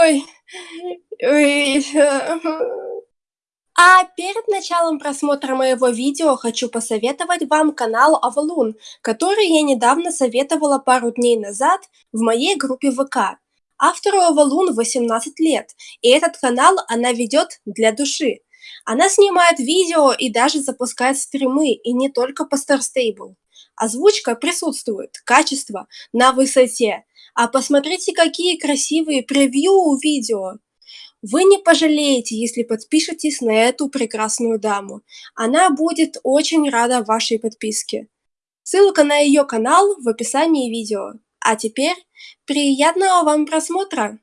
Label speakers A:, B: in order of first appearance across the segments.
A: Ой, ой. А перед началом просмотра моего видео хочу посоветовать вам канал Авалун, который я недавно советовала пару дней назад в моей группе ВК. Автору Авалун 18 лет, и этот канал она ведет для души. Она снимает видео и даже запускает стримы, и не только по Star Stable. Озвучка присутствует, качество на высоте. А посмотрите, какие красивые превью у видео. Вы не пожалеете, если подпишетесь на эту прекрасную даму. Она будет очень рада вашей подписке. Ссылка на ее канал в описании видео. А теперь приятного вам просмотра!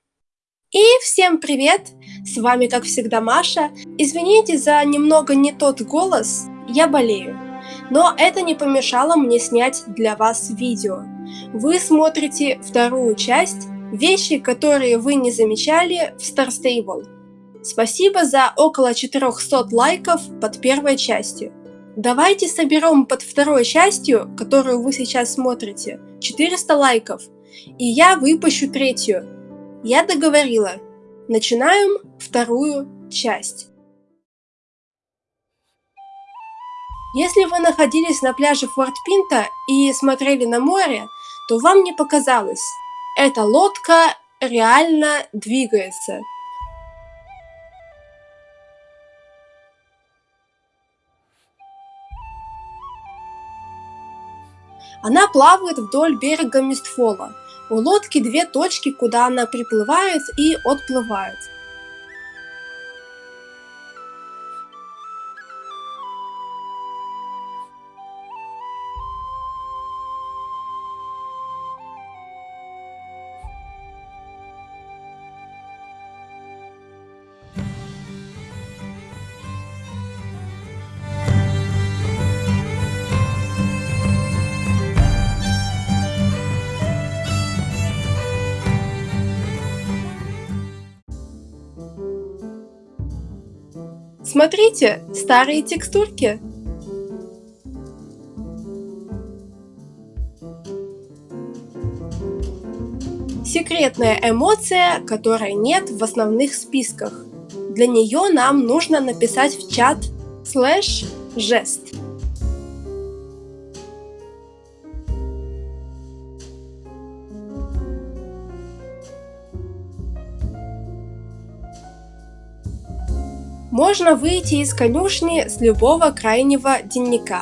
A: И всем привет! С вами как всегда Маша. Извините за немного не тот голос, я болею. Но это не помешало мне снять для вас видео. Вы смотрите вторую часть «Вещи, которые вы не замечали в Star Stable». Спасибо за около 400 лайков под первой частью. Давайте соберем под второй частью, которую вы сейчас смотрите, 400 лайков, и я выпущу третью. Я договорила. Начинаем вторую часть. Если вы находились на пляже Форт Пинта и смотрели на море, то вам не показалось. Эта лодка реально двигается. Она плавает вдоль берега Мистфола. У лодки две точки, куда она приплывает и отплывает. Смотрите, старые текстурки. Секретная эмоция, которой нет в основных списках. Для нее нам нужно написать в чат слэш жест. Можно выйти из конюшни с любого крайнего денника.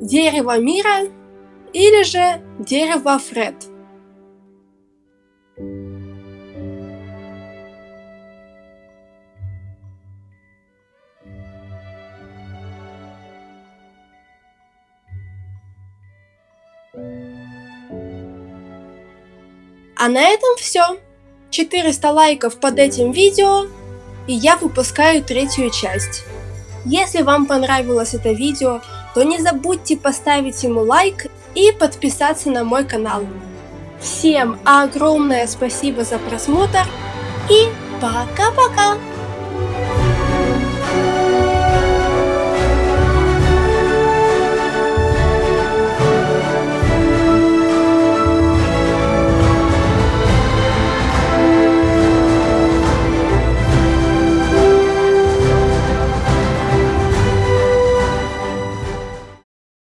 A: Дерево мира или же дерево Фред. А на этом все. 400 лайков под этим видео, и я выпускаю третью часть. Если вам понравилось это видео, то не забудьте поставить ему лайк и подписаться на мой канал. Всем огромное спасибо за просмотр и пока-пока!